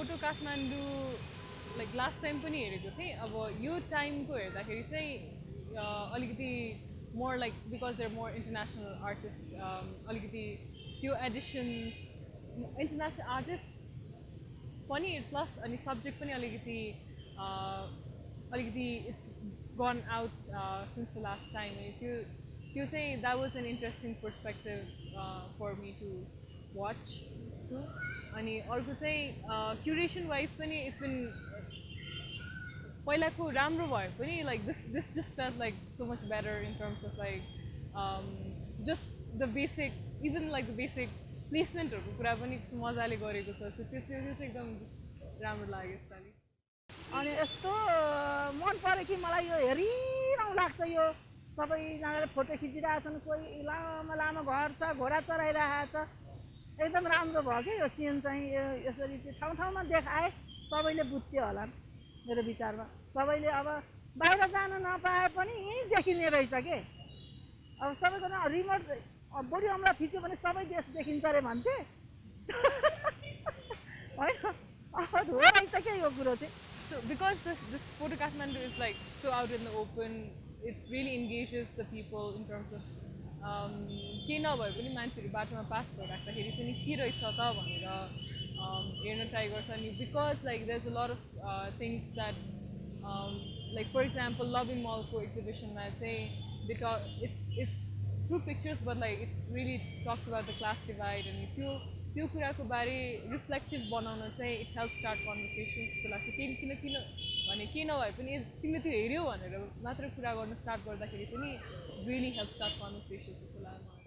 Photo Kathmandu like last time पनि हेरेको थिएँ। अब यो टाइमको हेर्दाखेरि चाहिँ अलिकति more like because there more international artist अलिकति त्यो एडिसन इन्टरनेसनल आर्टिस्ट पनि प्लस अनि सब्जेक्ट पनि अलिकति अलिकति it's gone out since the last time त्यो त्यो चाहिँ that was an interesting perspective for me to watch through अनि अर्को चाहिँ क्युरेसन वाइज पनि इट्स बिन पहिलाको राम्रो भए पनि like this this just felt like so much better in terms of like just the basic even like the basic प्लेसमेन्टहरूको कुरा पनि मजाले गरेको छ। सो त्यो त्यो चाहिँ एकदम राम्रो लाग्यो यसपालि। अनि यस्तो मन पऱ्यो कि मलाई यो हेरिरहँ लाग्छ यो। सबैजनाले फोटो खिचिरहेछन् कोही लामो लामो घर छ घोडा चराइरहेको छ एकदम राम्रो भयो कि यो सिन चाहिँ यो यसरी ठाउँ ठाउँमा देखाए सबैले बुझ्थ्यो होला मेरो विचारमा। सबैले अब बाहिर जान नपाए पनि यहीँ देखिने रहेछ के? अब सबैको न रिमोट बढी अमला थिच्यो भने सबै देश देखिन्छ अरे भन्थे? होइन? हो रहेछ क्या यो कुरो चाहिँ? Because this this photo Kathmandu is like so out in the open, it really engages the people in terms of um, केही नभए पनि मान्छेहरू बाटोमा पास भइराख्दाखेरि पनि के रहेछ त भनेर um, हेर्न ट्राई गर्छ अनि because like there is a lot of things that like for example loving मलको एक्जिबिसनमा चाहिँ they it's it's through pictures but like it really talks about the class divide अनि त्यो त्यो कुराको बारे रिफ्लेक्टिभ बनाउन चाहिँ इट हेल्प स्टार्ट कन्भर्सेसन जस्तो लाग्छ। किन किन किन भने के नभए पनि तिमीले त्यो हेऱ्यौ भनेर मात्र कुरा गर्न स्टार्ट गर्दाखेरि पनि रियली हेल्प स्टार्ट कन्भर्सेसन जस्तो लाग्यो